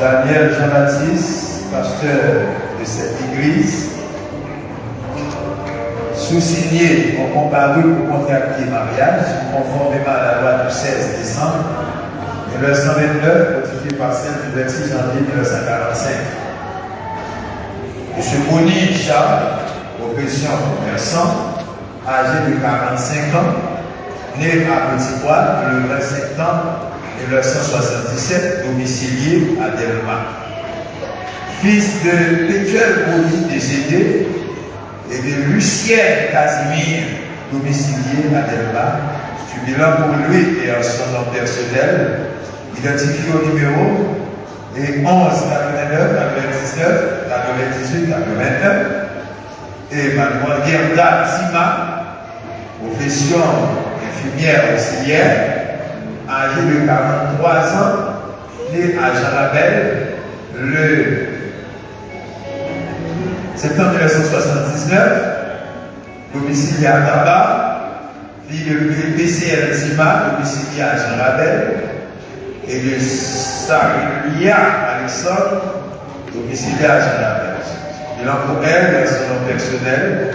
Daniel Jean-Baptiste, pasteur de cette église, sous-signé ont comparu pour contracter mariage, conformément à la loi du 16 décembre 1929, notifié par celle du 26 janvier 1945. M. Boni Charles, profession commerçant, âgé de 45 ans, né à Petit Poil le 20 septembre 1977, domicilié à Delma. Fils de Pétuel Boni décédé et de Lucien Casimir, domicilié à Delma. Bilan pour lui et en son nom personnel, identifié au numéro et 11 89 99 98 89 et Mademoiselle Gerda Tima, profession infirmière auxiliaire, âgée de 43 ans, née à Jarabel le septembre 1979, domicilié à Tabac, fille de PCL Tima, domicilié à Jean Rabel, et de Saria Alexandre, domicilié à Jean Rabel. Bilan pour elle, son nom personnel,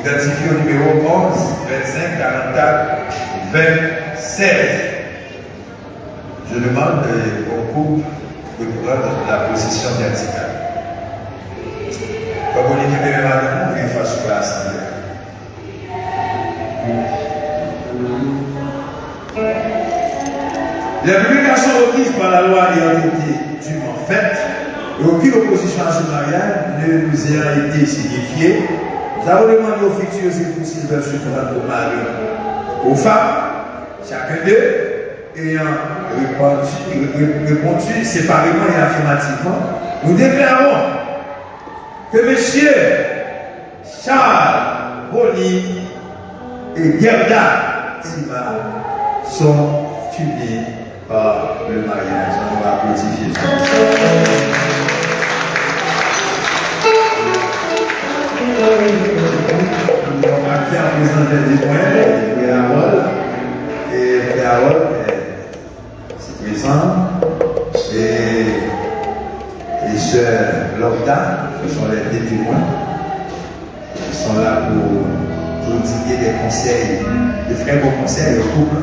identifié au numéro 11 25 44 26. Je demande au couple de prendre la position verticale. Comme on madame, on vient face à l'assemblée. Les publications requises par la loi ayant été dûment faites, et aucune opposition à ce mariage ne nous a été signifiée, nous avons demandé aux futurs époux s'ils veulent se prendre au mari aux femmes, chacun d'eux ayant répondu, répondu séparément et affirmativement, nous déclarons que M. Charles Boni et Gerda Tima sont unis par le mariage. On va applaudir. On va faire présenter des points, frère Harold, et Harold et, et sœur Lorda, ce sont les témoins, qui sont là pour, pour dire des conseils, de très bons conseils au couple.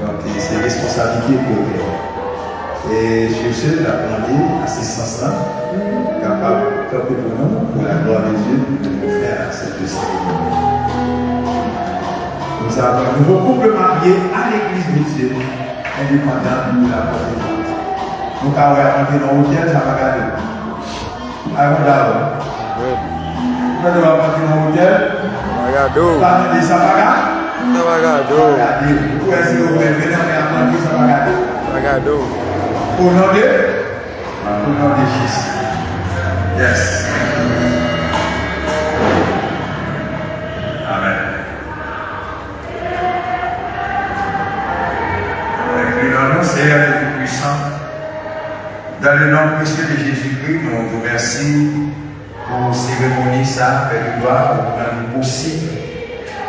Donc, c'est responsabilité pour eux. Et sur ce, j'appréhendé assistance-là, capable de pour nous, pour la gloire de Dieu, de nous faire cette cérémonie. Nous avons un nouveau couple marié à l'église de Dieu, indépendant de la Côte Donc, on va entrer dans l'hôtel, ça va garder. Avant d'abord. Quand on va entrer dans l'hôtel, on va demander ça va garder. Non, ça va garder. Où est-ce que vous venez à demander ça va garder? Ça va garder. Au nom de? Au nom de Jésus. Yes. Seigneur et puissant, dans le nom précieux de Jésus-Christ, nous vous remercions pour cérémonie ça, avec gloire, pour rendre possible.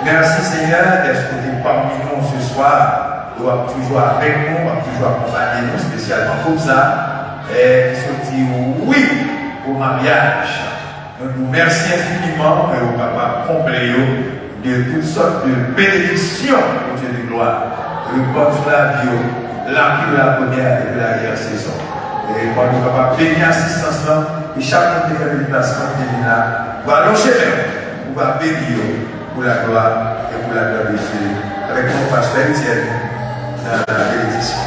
Merci Seigneur d'être parmi nous ce soir, de toujours avec nous, toujours accompagner nous, spécialement comme ça, et dit oui au mariage. Nous vous remercions infiniment et au papa complet de toutes sortes de bénédictions au Dieu de gloire. Le bon sur la vie, la de la première et de l'arrière saison. Et quand nous sommes bénir assistance là, et chacun qui fait le déplacement qui est là, va allonger même, on va bénir pour la gloire et pour la gloire de Dieu. Avec mon pasteur Étienne dans la bénédiction.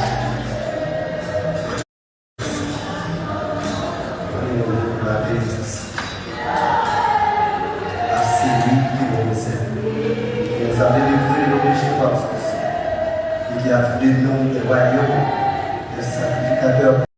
la bénédiction. À celui qui nous recèle. Qui nous a délivrés de nos péchés qui a fait de nous des royaumes, des sacrificateurs.